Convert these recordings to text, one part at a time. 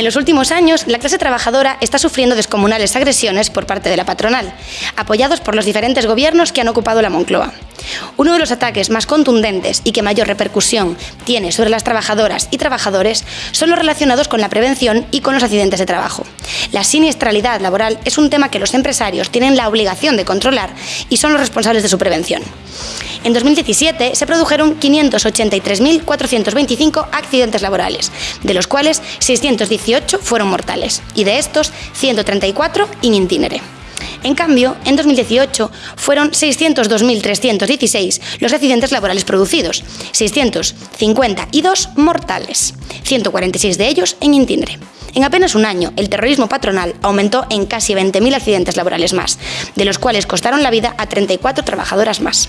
En los últimos años, la clase trabajadora está sufriendo descomunales agresiones por parte de la patronal, apoyados por los diferentes gobiernos que han ocupado la Moncloa. Uno de los ataques más contundentes y que mayor repercusión tiene sobre las trabajadoras y trabajadores son los relacionados con la prevención y con los accidentes de trabajo. La siniestralidad laboral es un tema que los empresarios tienen la obligación de controlar y son los responsables de su prevención. En 2017 se produjeron 583.425 accidentes laborales, de los cuales 618 fueron mortales, y de estos 134 in itinere. En cambio, en 2018 fueron 602.316 los accidentes laborales producidos, 652 mortales, 146 de ellos en itinere. En apenas un año, el terrorismo patronal aumentó en casi 20.000 accidentes laborales más, de los cuales costaron la vida a 34 trabajadoras más.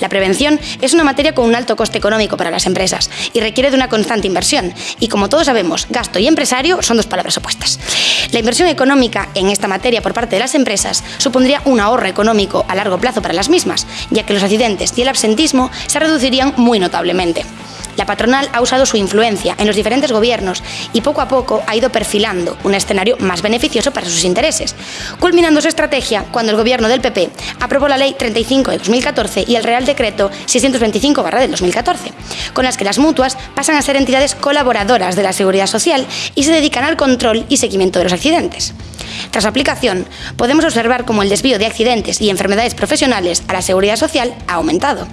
La prevención es una materia con un alto coste económico para las empresas y requiere de una constante inversión. Y como todos sabemos, gasto y empresario son dos palabras opuestas. La inversión económica en esta materia por parte de las empresas supondría un ahorro económico a largo plazo para las mismas, ya que los accidentes y el absentismo se reducirían muy notablemente. La patronal ha usado su influencia en los diferentes gobiernos y poco a poco ha ido perfilando un escenario más beneficioso para sus intereses, culminando su estrategia cuando el gobierno del PP aprobó la Ley 35 de 2014 y el Real Decreto 625 del 2014, con las que las mutuas pasan a ser entidades colaboradoras de la seguridad social y se dedican al control y seguimiento de los accidentes. Tras aplicación, podemos observar cómo el desvío de accidentes y enfermedades profesionales a la seguridad social ha aumentado.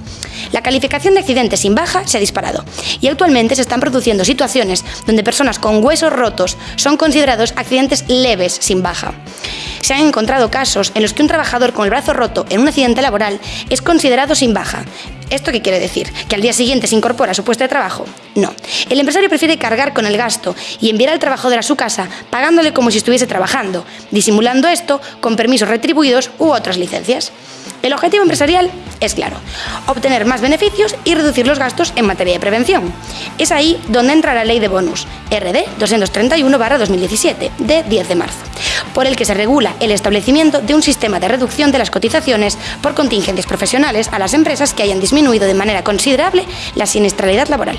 La calificación de accidentes sin baja se ha disparado y actualmente se están produciendo situaciones donde personas con huesos rotos son considerados accidentes leves sin baja. Se han encontrado casos en los que un trabajador con el brazo roto en un accidente laboral es considerado sin baja. ¿Esto qué quiere decir? ¿Que al día siguiente se incorpora a su puesto de trabajo? No. El empresario prefiere cargar con el gasto y enviar al trabajador a su casa pagándole como si estuviese trabajando, disimulando esto con permisos retribuidos u otras licencias. El objetivo empresarial es claro, obtener más beneficios y reducir los gastos en materia de prevención. Es ahí donde entra la ley de bonus, RD 231-2017, de 10 de marzo, por el que se regula el establecimiento de un sistema de reducción de las cotizaciones por contingencias profesionales a las empresas que hayan disminuido de manera considerable la siniestralidad laboral.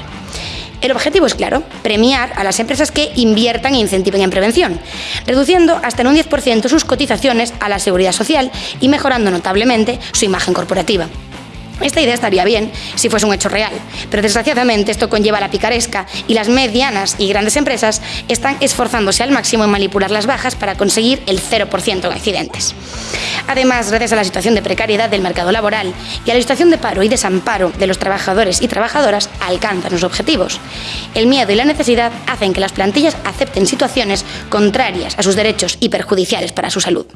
El objetivo es claro, premiar a las empresas que inviertan e incentiven en prevención, reduciendo hasta en un 10% sus cotizaciones a la seguridad social y mejorando notablemente su imagen corporativa. Esta idea estaría bien si fuese un hecho real, pero desgraciadamente esto conlleva la picaresca y las medianas y grandes empresas están esforzándose al máximo en manipular las bajas para conseguir el 0% en accidentes. Además, gracias a la situación de precariedad del mercado laboral y a la situación de paro y desamparo de los trabajadores y trabajadoras, alcanzan los objetivos. El miedo y la necesidad hacen que las plantillas acepten situaciones contrarias a sus derechos y perjudiciales para su salud.